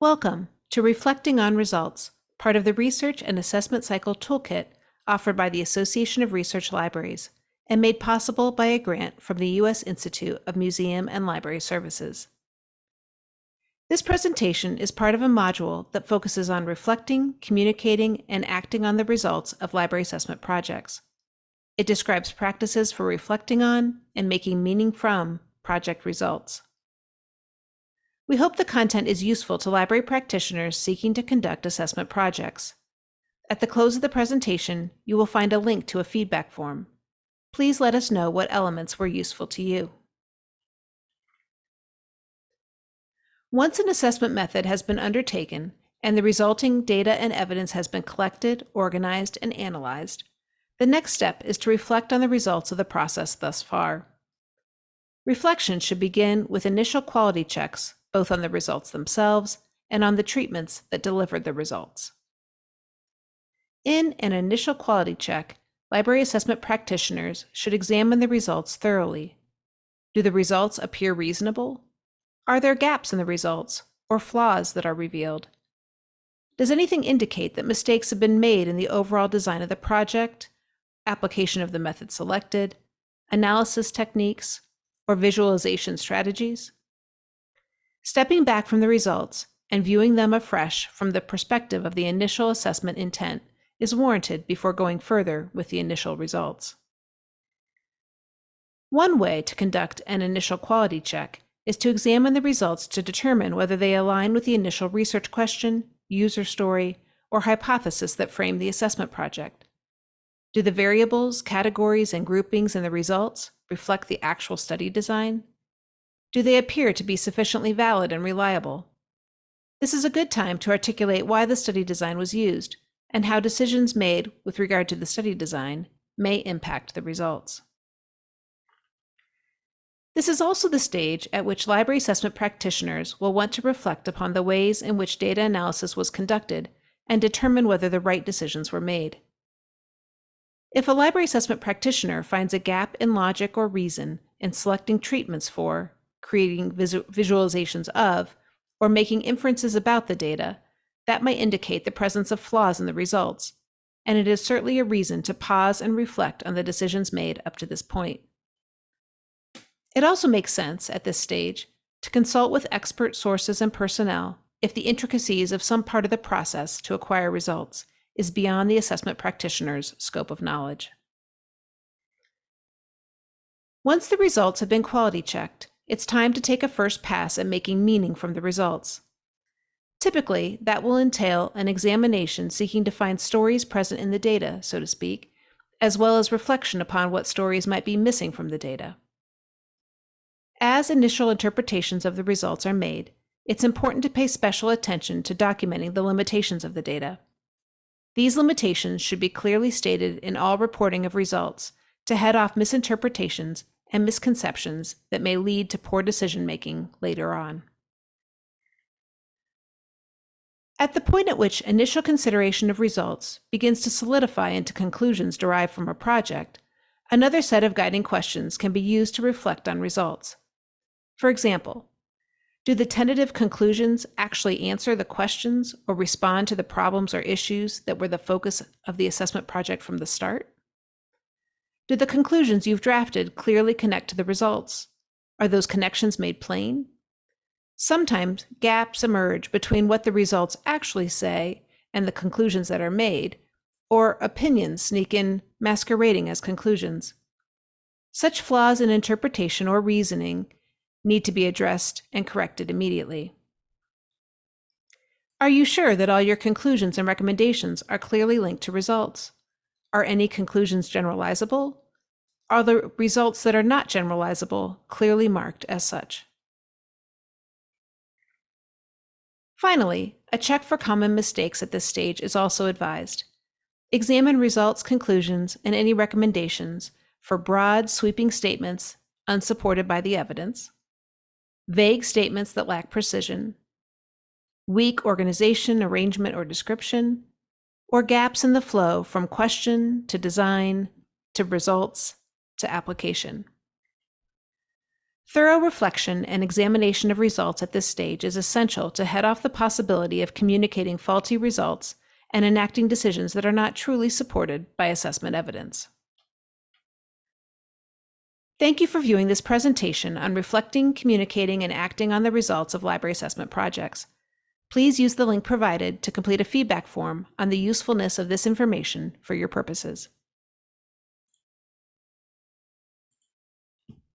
Welcome to Reflecting on Results, part of the Research and Assessment Cycle Toolkit offered by the Association of Research Libraries and made possible by a grant from the U.S. Institute of Museum and Library Services. This presentation is part of a module that focuses on reflecting, communicating, and acting on the results of library assessment projects. It describes practices for reflecting on and making meaning from project results. We hope the content is useful to library practitioners seeking to conduct assessment projects. At the close of the presentation, you will find a link to a feedback form. Please let us know what elements were useful to you. Once an assessment method has been undertaken and the resulting data and evidence has been collected, organized, and analyzed, the next step is to reflect on the results of the process thus far. Reflection should begin with initial quality checks both on the results themselves and on the treatments that delivered the results. In an initial quality check, library assessment practitioners should examine the results thoroughly. Do the results appear reasonable? Are there gaps in the results or flaws that are revealed? Does anything indicate that mistakes have been made in the overall design of the project, application of the method selected, analysis techniques, or visualization strategies? Stepping back from the results and viewing them afresh from the perspective of the initial assessment intent is warranted before going further with the initial results. One way to conduct an initial quality check is to examine the results to determine whether they align with the initial research question, user story, or hypothesis that framed the assessment project. Do the variables, categories, and groupings in the results reflect the actual study design? Do they appear to be sufficiently valid and reliable? This is a good time to articulate why the study design was used and how decisions made with regard to the study design may impact the results. This is also the stage at which library assessment practitioners will want to reflect upon the ways in which data analysis was conducted and determine whether the right decisions were made. If a library assessment practitioner finds a gap in logic or reason in selecting treatments for creating visu visualizations of, or making inferences about the data, that might indicate the presence of flaws in the results, and it is certainly a reason to pause and reflect on the decisions made up to this point. It also makes sense at this stage to consult with expert sources and personnel if the intricacies of some part of the process to acquire results is beyond the assessment practitioner's scope of knowledge. Once the results have been quality checked, it's time to take a first pass at making meaning from the results. Typically, that will entail an examination seeking to find stories present in the data, so to speak, as well as reflection upon what stories might be missing from the data. As initial interpretations of the results are made, it's important to pay special attention to documenting the limitations of the data. These limitations should be clearly stated in all reporting of results to head off misinterpretations and misconceptions that may lead to poor decision making later on. At the point at which initial consideration of results begins to solidify into conclusions derived from a project, another set of guiding questions can be used to reflect on results. For example, do the tentative conclusions actually answer the questions or respond to the problems or issues that were the focus of the assessment project from the start? Do the conclusions you've drafted clearly connect to the results? Are those connections made plain? Sometimes gaps emerge between what the results actually say and the conclusions that are made, or opinions sneak in masquerading as conclusions. Such flaws in interpretation or reasoning need to be addressed and corrected immediately. Are you sure that all your conclusions and recommendations are clearly linked to results? Are any conclusions generalizable? Are the results that are not generalizable clearly marked as such? Finally, a check for common mistakes at this stage is also advised. Examine results, conclusions, and any recommendations for broad, sweeping statements unsupported by the evidence, vague statements that lack precision, weak organization, arrangement, or description, or gaps in the flow from question to design to results to application. Thorough reflection and examination of results at this stage is essential to head off the possibility of communicating faulty results and enacting decisions that are not truly supported by assessment evidence. Thank you for viewing this presentation on reflecting, communicating, and acting on the results of library assessment projects. Please use the link provided to complete a feedback form on the usefulness of this information for your purposes.